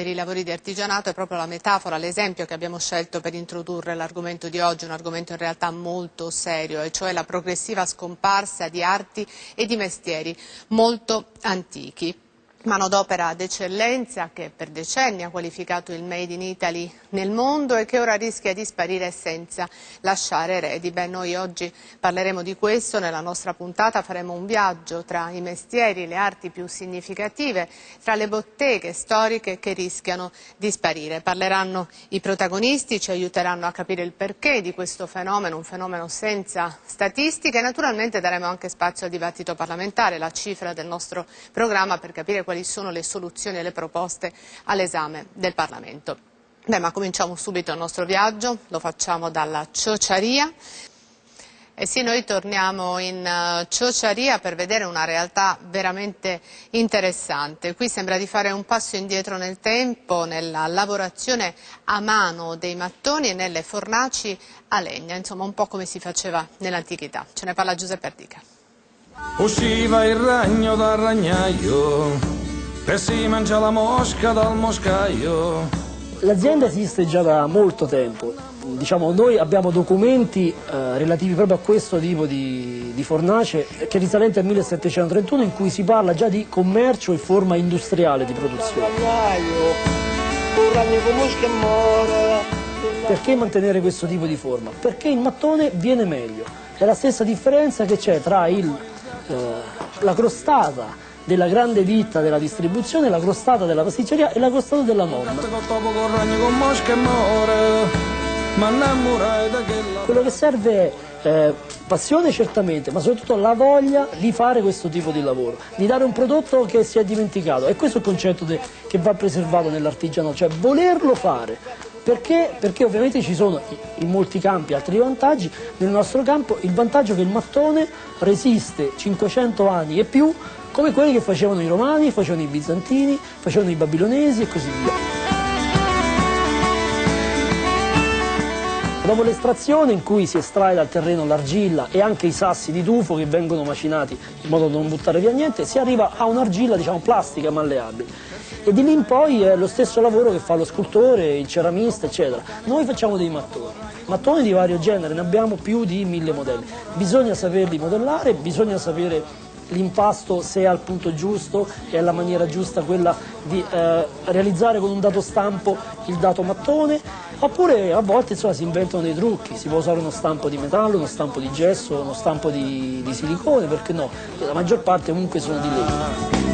per i lavori di artigianato è proprio la metafora, l'esempio che abbiamo scelto per introdurre l'argomento di oggi, un argomento in realtà molto serio, e cioè la progressiva scomparsa di arti e di mestieri molto antichi manodopera d'eccellenza che per decenni ha qualificato il Made in Italy nel mondo e che ora rischia di sparire senza lasciare eredi. Beh, noi oggi parleremo di questo, nella nostra puntata faremo un viaggio tra i mestieri, le arti più significative, tra le botteghe storiche che rischiano di sparire. Parleranno i protagonisti, ci aiuteranno a capire il perché di questo fenomeno, un fenomeno senza statistiche e naturalmente daremo anche spazio al dibattito parlamentare, la cifra del nostro programma per capire quali sono le soluzioni e le proposte all'esame del Parlamento. Beh, ma cominciamo subito il nostro viaggio, lo facciamo dalla Ciociaria. E sì, noi torniamo in uh, Ciociaria per vedere una realtà veramente interessante. Qui sembra di fare un passo indietro nel tempo nella lavorazione a mano dei mattoni e nelle fornaci a legna, insomma un po' come si faceva nell'antichità. Ce ne parla Giuseppe Ardica. Usciva il ragno dal ragnaio e si mangia la mosca dal moscaio. L'azienda esiste già da molto tempo, diciamo, noi abbiamo documenti eh, relativi proprio a questo tipo di, di fornace che risalente al 1731 in cui si parla già di commercio e forma industriale di produzione. Perché mantenere questo tipo di forma? Perché il mattone viene meglio, è la stessa differenza che c'è tra il eh, la crostata della grande ditta della distribuzione, la crostata della pasticceria e la crostata della nonna. Quello che serve è eh, passione certamente, ma soprattutto la voglia di fare questo tipo di lavoro, di dare un prodotto che si è dimenticato. E questo è il concetto che va preservato nell'artigiano, cioè volerlo fare, perché? Perché ovviamente ci sono in molti campi altri vantaggi, nel nostro campo il vantaggio che il mattone resiste 500 anni e più come quelli che facevano i romani, facevano i bizantini, facevano i babilonesi e così via. Dopo l'estrazione in cui si estrae dal terreno l'argilla e anche i sassi di tufo che vengono macinati in modo da non buttare via niente, si arriva a un'argilla diciamo plastica malleabile e di lì in poi è lo stesso lavoro che fa lo scultore, il ceramista, eccetera. Noi facciamo dei mattoni, mattoni di vario genere, ne abbiamo più di mille modelli. Bisogna saperli modellare, bisogna sapere l'impasto se è al punto giusto e alla maniera giusta quella di eh, realizzare con un dato stampo il dato mattone oppure a volte insomma, si inventano dei trucchi, si può usare uno stampo di metallo, uno stampo di gesso, uno stampo di, di silicone, perché no? La maggior parte comunque sono di legno.